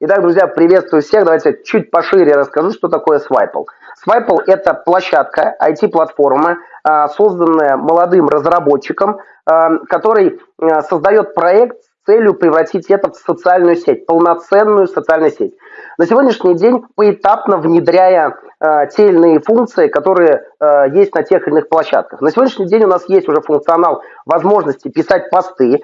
Итак, друзья, приветствую всех. Давайте чуть пошире расскажу, что такое Swipal. Swipal – это площадка, IT-платформа, а, созданная молодым разработчиком, а, который а, создает проект с целью превратить это в социальную сеть, полноценную социальную сеть. На сегодняшний день поэтапно внедряя те или иные функции, которые есть на тех или иных площадках. На сегодняшний день у нас есть уже функционал возможности писать посты,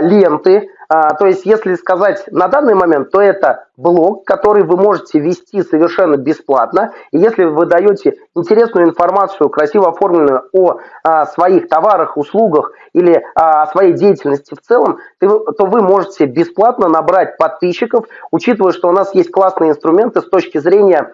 ленты. А, то есть, если сказать на данный момент, то это блог, который вы можете вести совершенно бесплатно. И если вы даете интересную информацию, красиво оформленную о а, своих товарах, услугах или о своей деятельности в целом, то вы можете бесплатно набрать подписчиков, учитывая, что у нас есть классные инструменты с точки зрения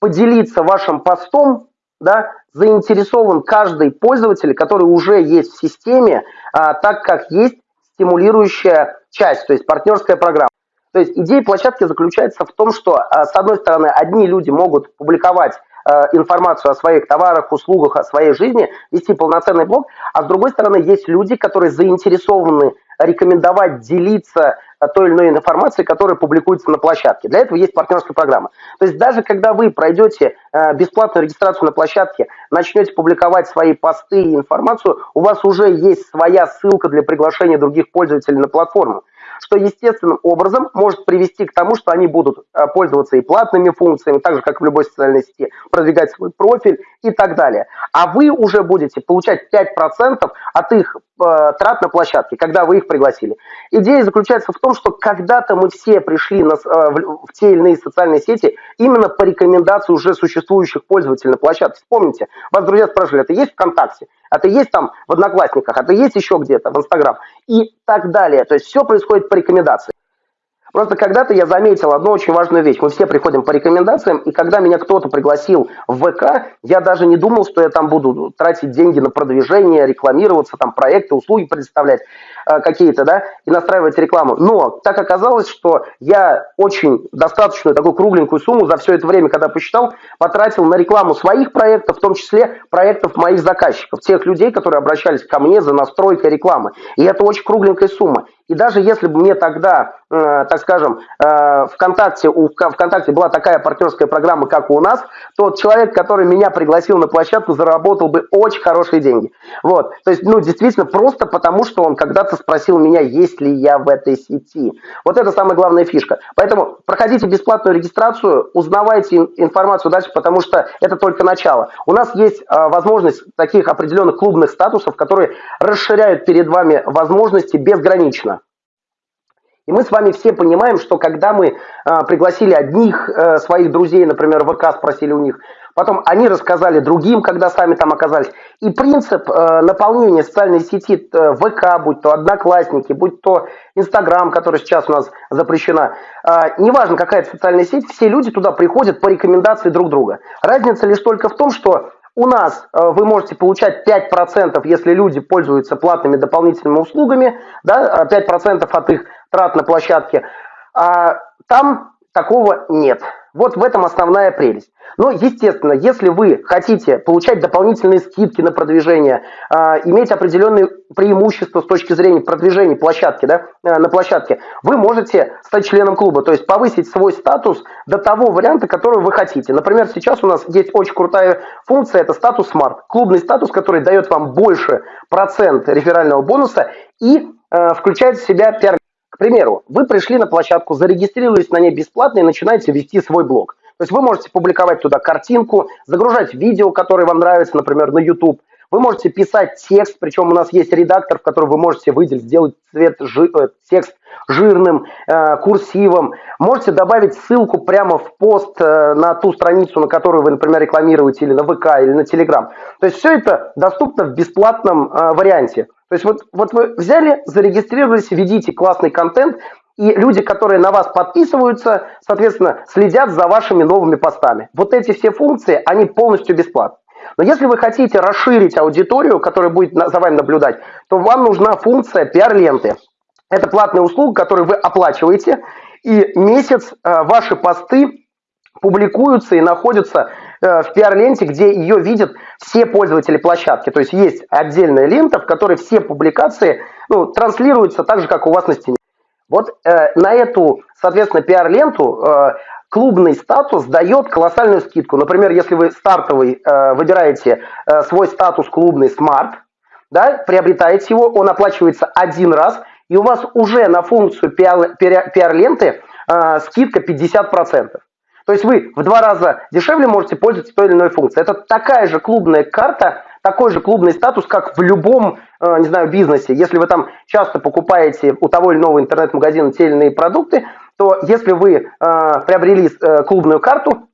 поделиться вашим постом да, заинтересован каждый пользователь, который уже есть в системе, а, так как есть стимулирующая часть, то есть партнерская программа. То есть идея площадки заключается в том, что а, с одной стороны одни люди могут публиковать а, информацию о своих товарах, услугах, о своей жизни, вести полноценный блог, а с другой стороны есть люди, которые заинтересованы рекомендовать, делиться э, той или иной информацией, которая публикуется на площадке. Для этого есть партнерская программа. То есть даже когда вы пройдете э, бесплатную регистрацию на площадке, начнете публиковать свои посты и информацию, у вас уже есть своя ссылка для приглашения других пользователей на платформу что естественным образом может привести к тому, что они будут э, пользоваться и платными функциями, так же, как в любой социальной сети, продвигать свой профиль и так далее. А вы уже будете получать 5% от их э, трат на площадке, когда вы их пригласили. Идея заключается в том, что когда-то мы все пришли на, э, в, в те или иные социальные сети именно по рекомендации уже существующих пользователей на площадке. Вспомните, вас друзья спрашивали, это есть ВКонтакте? А ты есть там в Одноклассниках, а ты есть еще где-то в Инстаграм и так далее. То есть все происходит по рекомендации. Просто когда-то я заметил одну очень важную вещь. Мы все приходим по рекомендациям, и когда меня кто-то пригласил в ВК, я даже не думал, что я там буду тратить деньги на продвижение, рекламироваться, там проекты, услуги предоставлять э, какие-то, да, и настраивать рекламу. Но так оказалось, что я очень достаточную такую кругленькую сумму за все это время, когда посчитал, потратил на рекламу своих проектов, в том числе проектов моих заказчиков, тех людей, которые обращались ко мне за настройкой рекламы. И это очень кругленькая сумма. И даже если бы мне тогда, э, так скажем, э, ВКонтакте, у ВКонтакте была такая партнерская программа, как у нас, то человек, который меня пригласил на площадку, заработал бы очень хорошие деньги. Вот. То есть, ну, действительно, просто потому, что он когда-то спросил меня, есть ли я в этой сети. Вот это самая главная фишка. Поэтому проходите бесплатную регистрацию, узнавайте информацию дальше, потому что это только начало. У нас есть э, возможность таких определенных клубных статусов, которые расширяют перед вами возможности безгранично. И мы с вами все понимаем, что когда мы э, пригласили одних э, своих друзей, например, в ВК спросили у них, потом они рассказали другим, когда сами там оказались. И принцип э, наполнения социальной сети э, ВК, будь то Одноклассники, будь то Инстаграм, который сейчас у нас запрещена, э, неважно какая это социальная сеть, все люди туда приходят по рекомендации друг друга. Разница лишь только в том, что у нас э, вы можете получать 5%, если люди пользуются платными дополнительными услугами, да, 5% от их трат на площадке. А там такого нет. Вот в этом основная прелесть. Но, естественно, если вы хотите получать дополнительные скидки на продвижение, э, иметь определенные преимущества с точки зрения продвижения площадки, да, э, на площадке, вы можете стать членом клуба, то есть повысить свой статус до того варианта, который вы хотите. Например, сейчас у нас есть очень крутая функция, это статус Smart. Клубный статус, который дает вам больше процент реферального бонуса и э, включает в себя пиар к примеру, вы пришли на площадку, зарегистрировались на ней бесплатно и начинаете вести свой блог. То есть вы можете публиковать туда картинку, загружать видео, которые вам нравятся, например, на YouTube. Вы можете писать текст, причем у нас есть редактор, в котором вы можете выделить, сделать цвет, жи, э, текст жирным, э, курсивом. Можете добавить ссылку прямо в пост э, на ту страницу, на которую вы, например, рекламируете, или на ВК, или на Телеграм. То есть все это доступно в бесплатном э, варианте. То есть вот, вот вы взяли, зарегистрировались, ведите классный контент, и люди, которые на вас подписываются, соответственно, следят за вашими новыми постами. Вот эти все функции, они полностью бесплатны. Но если вы хотите расширить аудиторию, которая будет за вами наблюдать, то вам нужна функция пиар-ленты. Это платная услуга, которую вы оплачиваете, и месяц э, ваши посты публикуются и находятся Э, в пиар-ленте, где ее видят все пользователи площадки. То есть есть отдельная лента, в которой все публикации ну, транслируются так же, как у вас на стене. Вот э, на эту, соответственно, пиар-ленту э, клубный статус дает колоссальную скидку. Например, если вы стартовый э, выбираете э, свой статус клубный Smart, да, приобретаете его, он оплачивается один раз, и у вас уже на функцию пиар-ленты э, скидка 50%. То есть вы в два раза дешевле можете пользоваться той или иной функцией. Это такая же клубная карта, такой же клубный статус, как в любом, э, не знаю, бизнесе. Если вы там часто покупаете у того или иного интернет-магазина те или иные продукты, то если вы э, приобрели э, клубную карту,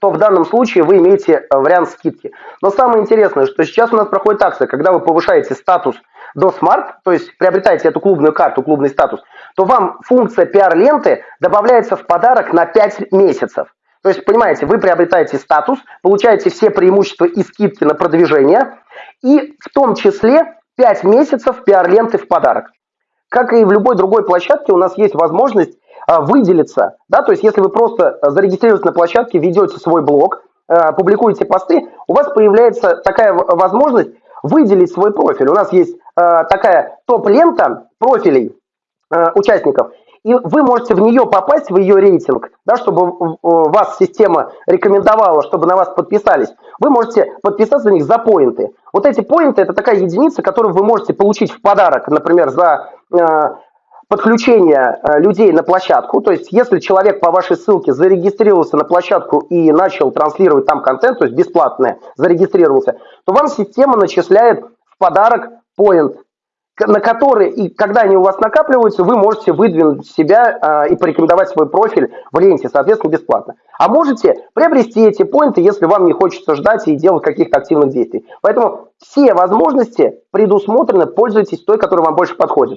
то в данном случае вы имеете вариант скидки. Но самое интересное, что сейчас у нас проходит акция, когда вы повышаете статус до Smart, то есть приобретаете эту клубную карту, клубный статус, то вам функция пиар-ленты добавляется в подарок на 5 месяцев. То есть, понимаете, вы приобретаете статус, получаете все преимущества и скидки на продвижение, и в том числе 5 месяцев пиар-ленты в подарок. Как и в любой другой площадке, у нас есть возможность а, выделиться. Да? То есть, если вы просто зарегистрируетесь на площадке, ведете свой блог, а, публикуете посты, у вас появляется такая возможность выделить свой профиль. У нас есть а, такая топ-лента профилей участников, и вы можете в нее попасть, в ее рейтинг, да, чтобы вас система рекомендовала, чтобы на вас подписались. Вы можете подписаться на них за поинты. Вот эти поинты – это такая единица, которую вы можете получить в подарок, например, за э, подключение э, людей на площадку. То есть, если человек по вашей ссылке зарегистрировался на площадку и начал транслировать там контент, то есть бесплатное, зарегистрировался, то вам система начисляет в подарок поинт на которые, и когда они у вас накапливаются, вы можете выдвинуть себя э, и порекомендовать свой профиль в ленте, соответственно, бесплатно. А можете приобрести эти поинты, если вам не хочется ждать и делать каких-то активных действий. Поэтому все возможности предусмотрены, пользуйтесь той, которая вам больше подходит.